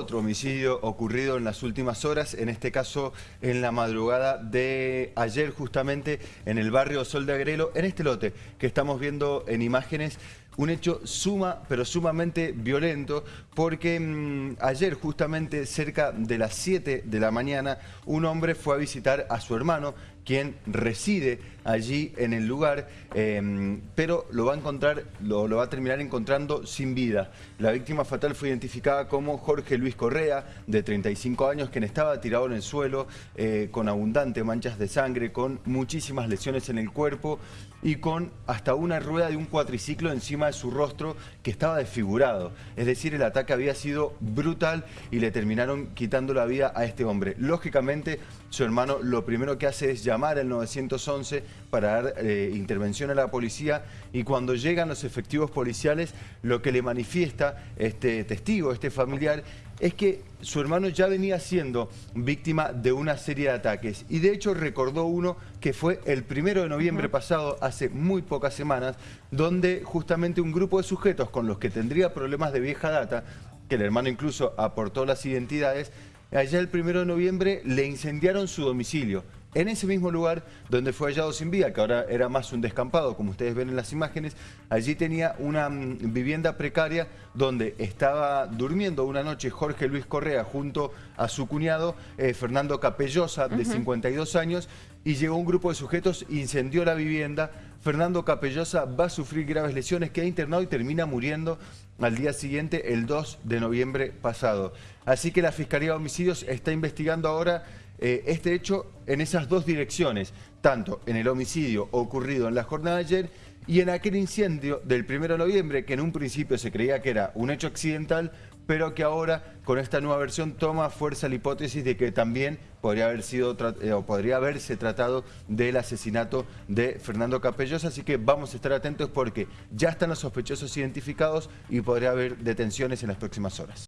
Otro homicidio ocurrido en las últimas horas, en este caso en la madrugada de ayer justamente en el barrio Sol de Agrelo, en este lote que estamos viendo en imágenes, un hecho suma, pero sumamente violento, porque mm, ayer justamente cerca de las 7 de la mañana, un hombre fue a visitar a su hermano, quien reside allí en el lugar, em, pero lo va a encontrar, lo, va a terminar encontrando sin vida. La víctima fatal fue identificada como Jorge Luis Correa, de 35 años, quien estaba tirado en el suelo, eh, con abundantes manchas de sangre, con muchísimas lesiones en el cuerpo y con hasta una rueda de un cuatriciclo encima de su rostro que estaba desfigurado. Es decir, el ataque había sido brutal y le terminaron quitando la vida a este hombre. Lógicamente, su hermano lo primero que hace es llamar al 911 para dar eh, intervención a la policía y cuando llegan los efectivos policiales, lo que le manifiesta este testigo, este familiar, es que su hermano ya venía siendo víctima de una serie de ataques. Y de hecho recordó uno que fue el primero de noviembre pasado, hace muy pocas semanas, donde justamente un grupo de sujetos con los que tendría problemas de vieja data, que el hermano incluso aportó las identidades, allá el primero de noviembre le incendiaron su domicilio en ese mismo lugar donde fue hallado sin vida, que ahora era más un descampado, como ustedes ven en las imágenes, allí tenía una mm, vivienda precaria donde estaba durmiendo una noche Jorge Luis Correa junto a su cuñado eh, Fernando Capellosa, de 52 años, y llegó un grupo de sujetos, incendió la vivienda, Fernando Capellosa va a sufrir graves lesiones, queda internado y termina muriendo al día siguiente, el 2 de noviembre pasado. Así que la Fiscalía de Homicidios está investigando ahora eh, este hecho en esas dos direcciones, tanto en el homicidio ocurrido en la jornada de ayer y en aquel incendio del 1 de noviembre, que en un principio se creía que era un hecho accidental, pero que ahora con esta nueva versión toma fuerza la hipótesis de que también podría haber sido eh, o podría haberse tratado del asesinato de Fernando Capellosa, así que vamos a estar atentos porque ya están los sospechosos identificados y podría haber detenciones en las próximas horas.